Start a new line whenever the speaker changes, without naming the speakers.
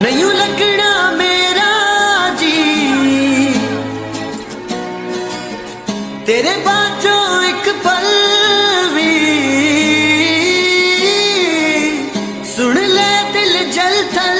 नहीं लगना मेरा जी। तेरे बाजो एक पल भी। सुन ले दिल जल थल